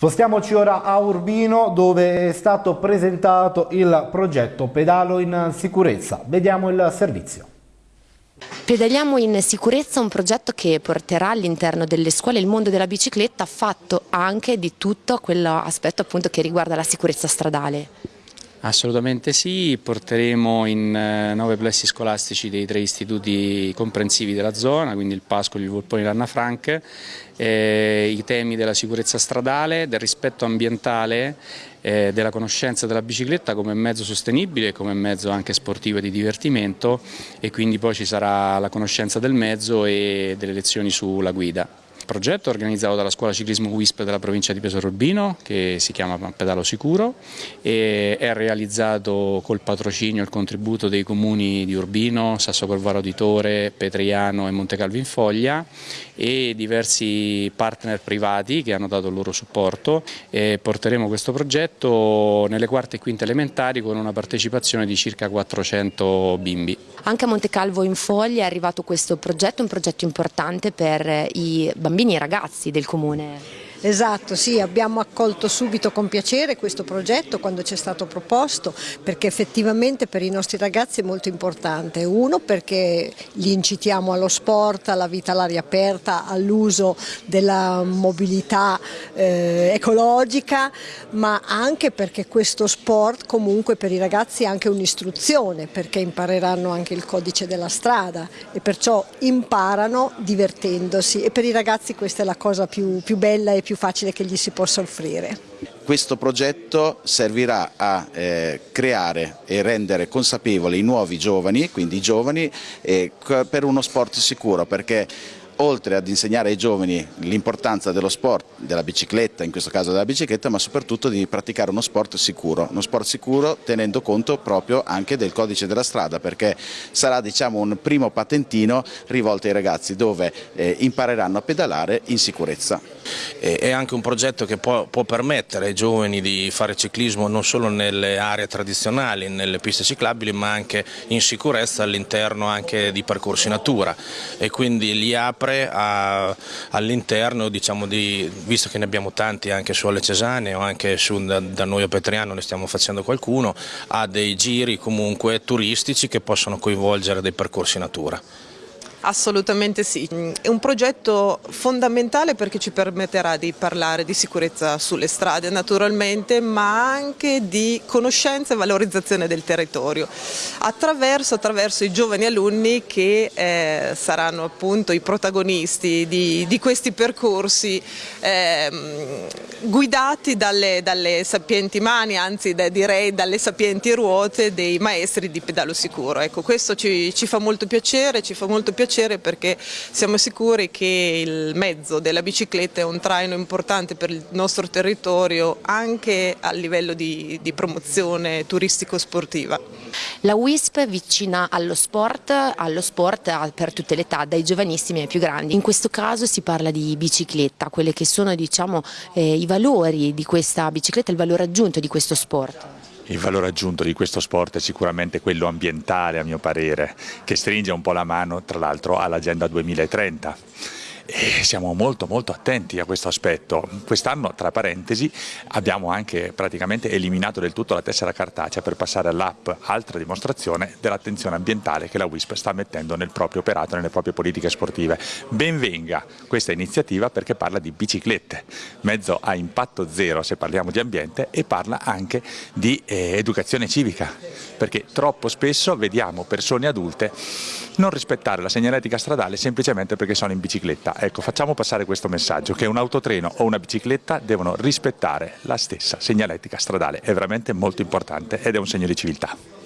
Spostiamoci ora a Urbino dove è stato presentato il progetto Pedalo in sicurezza. Vediamo il servizio. Pedaliamo in sicurezza un progetto che porterà all'interno delle scuole il mondo della bicicletta fatto anche di tutto quell'aspetto che riguarda la sicurezza stradale. Assolutamente sì, porteremo in eh, nove plessi scolastici dei tre istituti comprensivi della zona, quindi il Pascoli, il Volpone e l'Anna Frank, eh, i temi della sicurezza stradale, del rispetto ambientale, eh, della conoscenza della bicicletta come mezzo sostenibile, come mezzo anche sportivo e di divertimento e quindi poi ci sarà la conoscenza del mezzo e delle lezioni sulla guida progetto organizzato dalla scuola ciclismo WISP della provincia di Pesaro Urbino che si chiama Pedalo Sicuro e è realizzato col patrocinio e il contributo dei comuni di Urbino, Sasso Corvaro di Tore, Petriano e Montecalvo in Foglia e diversi partner privati che hanno dato il loro supporto e porteremo questo progetto nelle quarte e quinte elementari con una partecipazione di circa 400 bimbi. Anche a Montecalvo in Foglia è arrivato questo progetto, un progetto importante per i bambini bambini e ragazzi del comune. Esatto, sì, abbiamo accolto subito con piacere questo progetto quando ci è stato proposto perché effettivamente per i nostri ragazzi è molto importante. Uno perché li incitiamo allo sport, alla vita all'aria aperta, all'uso della mobilità eh, ecologica, ma anche perché questo sport comunque per i ragazzi è anche un'istruzione perché impareranno anche il codice della strada e perciò imparano divertendosi e per i ragazzi questa è la cosa più, più bella e più più facile che gli si possa offrire. Questo progetto servirà a eh, creare e rendere consapevoli i nuovi giovani, quindi i giovani, eh, per uno sport sicuro perché oltre ad insegnare ai giovani l'importanza dello sport, della bicicletta, in questo caso della bicicletta, ma soprattutto di praticare uno sport sicuro, uno sport sicuro tenendo conto proprio anche del codice della strada, perché sarà diciamo, un primo patentino rivolto ai ragazzi dove eh, impareranno a pedalare in sicurezza. È anche un progetto che può, può permettere ai giovani di fare ciclismo non solo nelle aree tradizionali, nelle piste ciclabili, ma anche in sicurezza all'interno anche di percorsi natura e quindi li apre sempre all'interno, diciamo visto che ne abbiamo tanti anche su Alle Cesane o anche su, da, da, noi a Petriano ne stiamo facendo qualcuno, a dei giri comunque turistici che possono coinvolgere dei percorsi natura. Assolutamente sì, è un progetto fondamentale perché ci permetterà di parlare di sicurezza sulle strade naturalmente ma anche di conoscenza e valorizzazione del territorio attraverso, attraverso i giovani alunni che eh, saranno appunto i protagonisti di, di questi percorsi eh, guidati dalle, dalle, sapienti mani, anzi direi dalle sapienti ruote dei maestri di pedalo sicuro. Ecco, questo ci, ci fa molto piacere, ci fa molto piacere piacere perché siamo sicuri che il mezzo della bicicletta è un traino importante per il nostro territorio anche a livello di, di promozione turistico-sportiva. La WISP vicina allo sport, allo sport per tutte le età, dai giovanissimi ai più grandi. In questo caso si parla di bicicletta, quelli che sono diciamo, eh, i valori di questa bicicletta, il valore aggiunto di questo sport. Il valore aggiunto di questo sport è sicuramente quello ambientale a mio parere, che stringe un po' la mano tra l'altro all'Agenda 2030 e siamo molto molto attenti a questo aspetto. Quest'anno, tra parentesi, abbiamo anche praticamente eliminato del tutto la tessera cartacea per passare all'app, altra dimostrazione dell'attenzione ambientale che la WISP sta mettendo nel proprio operato, nelle proprie politiche sportive. Benvenga questa iniziativa perché parla di biciclette, mezzo a impatto zero se parliamo di ambiente e parla anche di eh, educazione civica, perché troppo spesso vediamo persone adulte non rispettare la segnaletica stradale semplicemente perché sono in bicicletta. Ecco, facciamo passare questo messaggio, che un autotreno o una bicicletta devono rispettare la stessa segnaletica stradale, è veramente molto importante ed è un segno di civiltà.